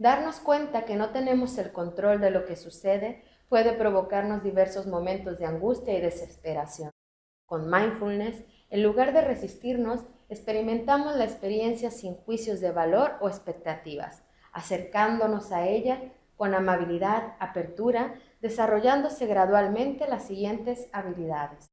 Darnos cuenta que no tenemos el control de lo que sucede puede provocarnos diversos momentos de angustia y desesperación. Con mindfulness, en lugar de resistirnos, experimentamos la experiencia sin juicios de valor o expectativas, acercándonos a ella con amabilidad, apertura, desarrollándose gradualmente las siguientes habilidades.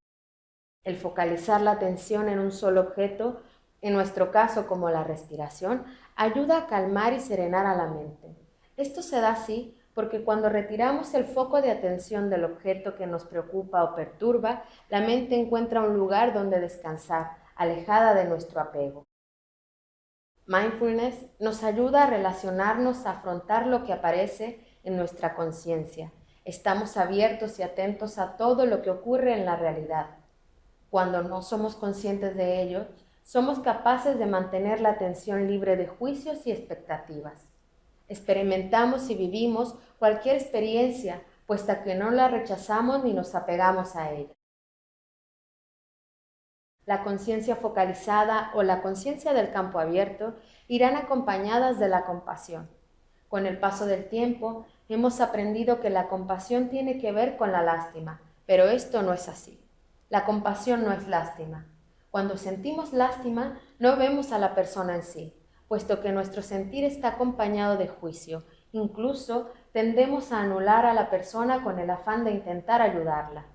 El focalizar la atención en un solo objeto, en nuestro caso como la respiración, ayuda a calmar y serenar a la mente. Esto se da así porque cuando retiramos el foco de atención del objeto que nos preocupa o perturba, la mente encuentra un lugar donde descansar, alejada de nuestro apego. Mindfulness nos ayuda a relacionarnos, a afrontar lo que aparece en nuestra conciencia. Estamos abiertos y atentos a todo lo que ocurre en la realidad. Cuando no somos conscientes de ello, somos capaces de mantener la atención libre de juicios y expectativas. Experimentamos y vivimos cualquier experiencia, puesta que no la rechazamos ni nos apegamos a ella la conciencia focalizada o la conciencia del campo abierto irán acompañadas de la compasión. Con el paso del tiempo, hemos aprendido que la compasión tiene que ver con la lástima, pero esto no es así. La compasión no es lástima. Cuando sentimos lástima, no vemos a la persona en sí, puesto que nuestro sentir está acompañado de juicio. Incluso tendemos a anular a la persona con el afán de intentar ayudarla.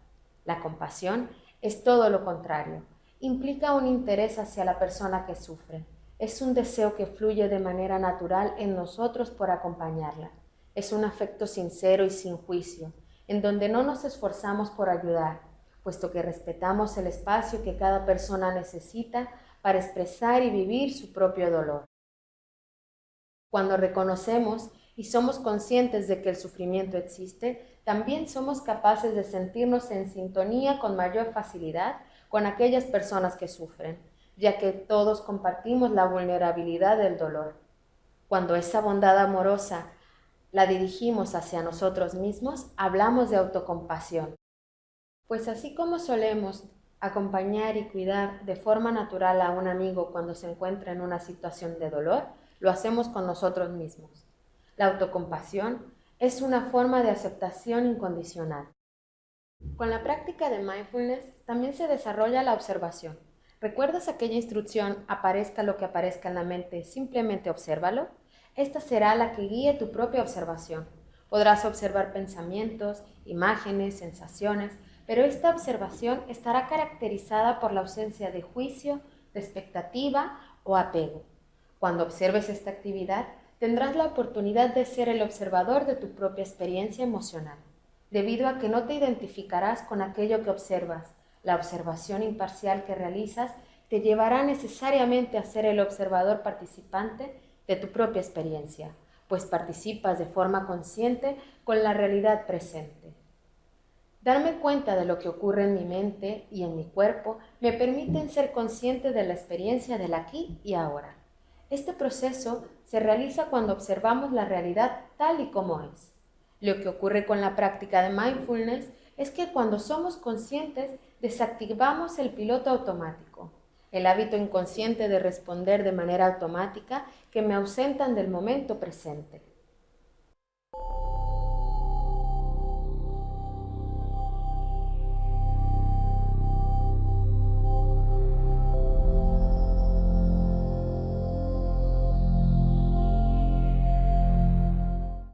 La compasión es todo lo contrario implica un interés hacia la persona que sufre. Es un deseo que fluye de manera natural en nosotros por acompañarla. Es un afecto sincero y sin juicio, en donde no nos esforzamos por ayudar, puesto que respetamos el espacio que cada persona necesita para expresar y vivir su propio dolor. Cuando reconocemos y somos conscientes de que el sufrimiento existe, también somos capaces de sentirnos en sintonía con mayor facilidad con aquellas personas que sufren, ya que todos compartimos la vulnerabilidad del dolor. Cuando esa bondad amorosa la dirigimos hacia nosotros mismos, hablamos de autocompasión. Pues así como solemos acompañar y cuidar de forma natural a un amigo cuando se encuentra en una situación de dolor, lo hacemos con nosotros mismos. La autocompasión es una forma de aceptación incondicional. Con la práctica de mindfulness también se desarrolla la observación. ¿Recuerdas aquella instrucción, aparezca lo que aparezca en la mente, simplemente obsérvalo? Esta será la que guíe tu propia observación. Podrás observar pensamientos, imágenes, sensaciones, pero esta observación estará caracterizada por la ausencia de juicio, de expectativa o apego. Cuando observes esta actividad, tendrás la oportunidad de ser el observador de tu propia experiencia emocional debido a que no te identificarás con aquello que observas. La observación imparcial que realizas te llevará necesariamente a ser el observador participante de tu propia experiencia, pues participas de forma consciente con la realidad presente. Darme cuenta de lo que ocurre en mi mente y en mi cuerpo me permiten ser consciente de la experiencia del aquí y ahora. Este proceso se realiza cuando observamos la realidad tal y como es. Lo que ocurre con la práctica de mindfulness es que cuando somos conscientes desactivamos el piloto automático, el hábito inconsciente de responder de manera automática que me ausentan del momento presente.